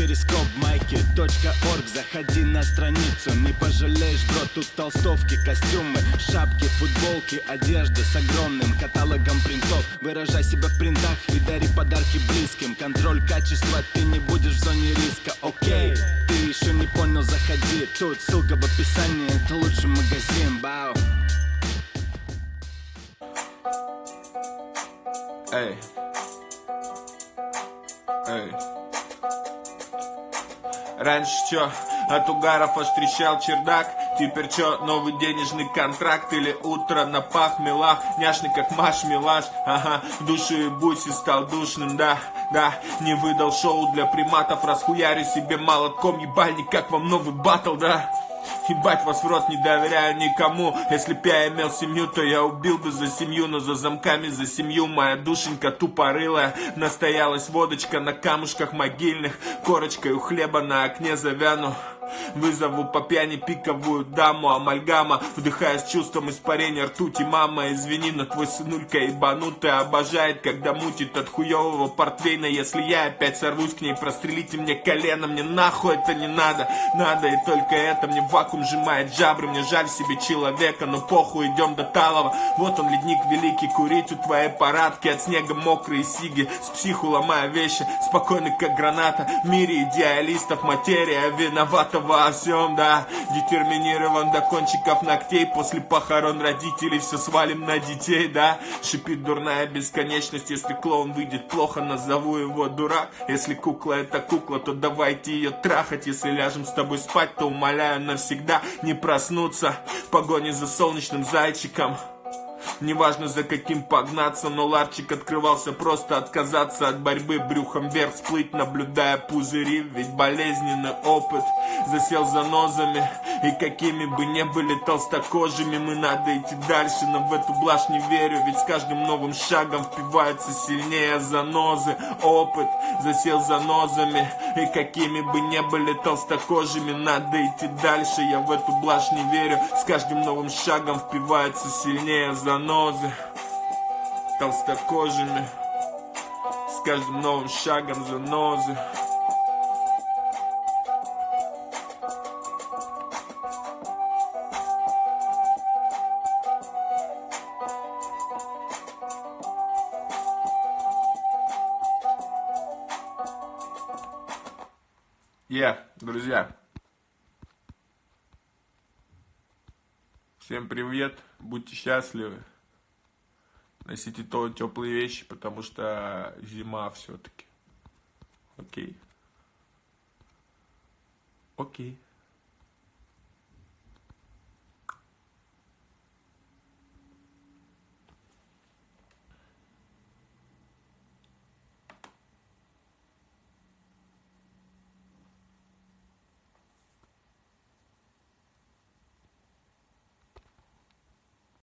перископ майки .орг. Заходи на страницу, не пожалеешь, бро Тут толстовки, костюмы, шапки, футболки Одежда с огромным каталогом принтов. Выражай себя в принтах и дари подарки близким. Контроль качества, ты не будешь в зоне риска, окей Ты еще не понял, заходи. Тут ссылка в описании, это лучший магазин, бау. Эй. Эй. Раньше чё, от угаров аж трещал чердак? Теперь чё, новый денежный контракт Или утро на пах мелах Няшный как Маш Милаш. Ага, в душе и буси стал душным, да Да, не выдал шоу для приматов Расхуярю себе молотком. Ебальник Как вам новый батл, да Ебать вас в рот не доверяю никому. Если б я имел семью, то я убил бы за семью Но за замками за семью. Моя душенька тупорылая. Настоялась водочка на камушках могильных. Корочкой у хлеба на окне завяну Вызову по пьяни пиковую даму Амальгама Вдыхая с чувством испарения ртути. Мама, извини, но твой сынулька ебанутый Обожает, когда мутит от хуевого портвейна. Если я опять сорвусь к ней Прострелите мне колено Мне нахуй это не надо. Надо и только это Мне вакуум сжимает жабры. Мне жаль себе человека Но похуй, идем до Талова. Вот он, ледник великий Курить у твоей парадки. От снега мокрые сиги С психу ломая вещи. Спокойный, как граната В мире идеалистов материя. Виновата во всем, да. Детерминирован до кончиков ногтей. После похорон родителей все свалим на детей, да. Шипит дурная бесконечность. Если клоун выйдет плохо, назову его дурак. Если кукла это кукла, то давайте ее трахать. Если ляжем с тобой спать, то умоляю навсегда Не проснуться. В погоне за солнечным зайчиком Неважно за каким погнаться, но ларчик открывался просто отказаться от борьбы брюхом вверх всплыть, наблюдая пузыри, ведь болезненный опыт засел за нозами. И какими бы не были толстокожими, мы надо идти дальше, но в эту блажь не верю, ведь с каждым новым шагом впивается сильнее занозы. Опыт засел за нозами, и какими бы не были толстокожими, надо идти дальше, я в эту блажь не верю, с каждым новым шагом впивается сильнее занозы. Толстокожими, с каждым новым шагом занозы. Я, yeah, друзья. Всем привет, будьте счастливы. Носите то теплые вещи, потому что зима все-таки. Окей. Окей.